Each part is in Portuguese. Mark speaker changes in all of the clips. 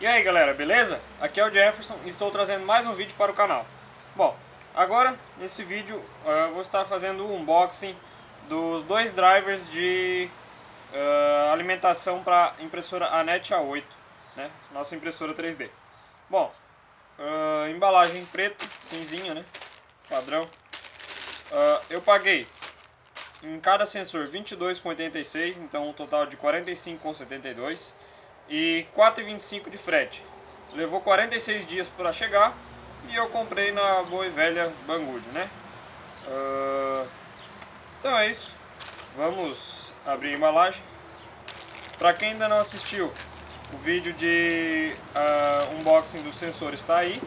Speaker 1: E aí galera, beleza? Aqui é o Jefferson e estou trazendo mais um vídeo para o canal. Bom, agora nesse vídeo uh, eu vou estar fazendo o unboxing dos dois drivers de uh, alimentação para impressora Anet A8, né? Nossa impressora 3D. Bom, uh, embalagem preta, cinzinha, né? Padrão. eu paguei em cada sensor 22,86, então um total de 45,72 e 4,25 de frete. Levou 46 dias para chegar e eu comprei na boa e velha Banggood, né? Uh, então é isso. Vamos abrir a embalagem. Para quem ainda não assistiu, o vídeo de uh, unboxing do sensor está aí.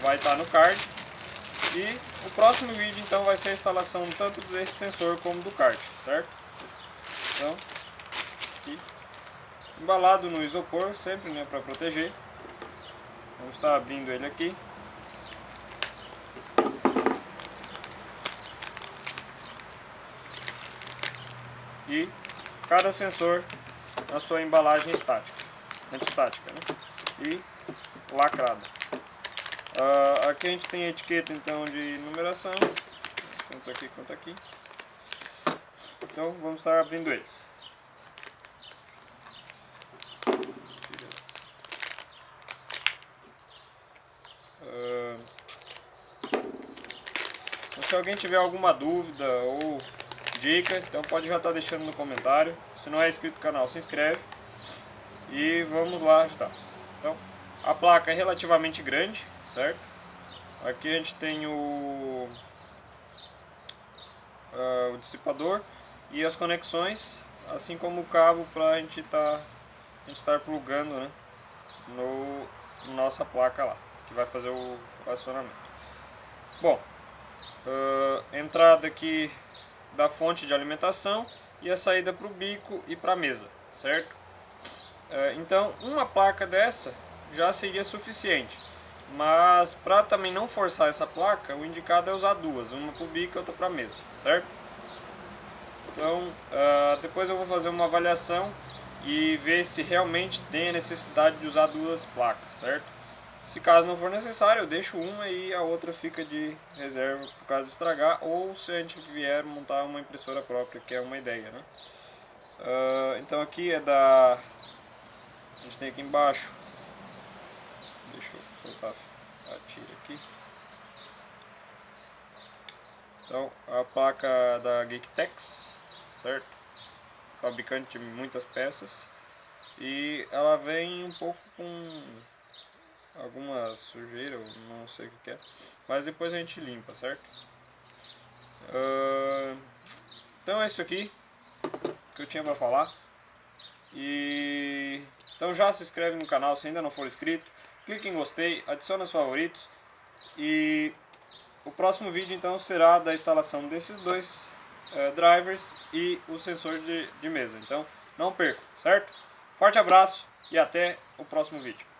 Speaker 1: Vai estar no card. E o próximo vídeo então vai ser a instalação tanto desse sensor como do kart, certo? Então, aqui embalado no isopor, sempre né, para proteger. Vamos estar abrindo ele aqui. E cada sensor na sua embalagem estática, antistática, né? E lacrada. Uh, aqui a gente tem a etiqueta então de numeração, tanto aqui quanto aqui. Então vamos estar abrindo eles. Se alguém tiver alguma dúvida ou dica, então pode já estar tá deixando no comentário. Se não é inscrito no canal, se inscreve. E vamos lá ajudar. Então, a placa é relativamente grande, certo? Aqui a gente tem o, uh, o dissipador e as conexões, assim como o cabo para a gente tá, estar plugando né, no nossa placa lá, que vai fazer o acionamento. Bom, uh, entrada aqui da fonte de alimentação e a saída para o bico e para a mesa, certo? Uh, então, uma placa dessa já seria suficiente. Mas para também não forçar essa placa, o indicado é usar duas, uma para o bico e outra para a mesa, certo? Então, uh, depois eu vou fazer uma avaliação e ver se realmente tem a necessidade de usar duas placas, certo? Se caso não for necessário, eu deixo uma e a outra fica de reserva por caso de estragar, ou se a gente vier montar uma impressora própria, que é uma ideia, né? Uh, então aqui é da... A gente tem aqui embaixo, deixa eu soltar a tira aqui. Então, a placa da Geektex, certo? Fabricante de muitas peças. E ela vem um pouco com alguma sujeira, não sei o que é. Mas depois a gente limpa, certo? Uh, então é isso aqui que eu tinha para falar. E então já se inscreve no canal se ainda não for inscrito. Clique em gostei, adicione os favoritos. E o próximo vídeo então será da instalação desses dois uh, drivers e o sensor de, de mesa. Então não perca, certo? Forte abraço e até o próximo vídeo.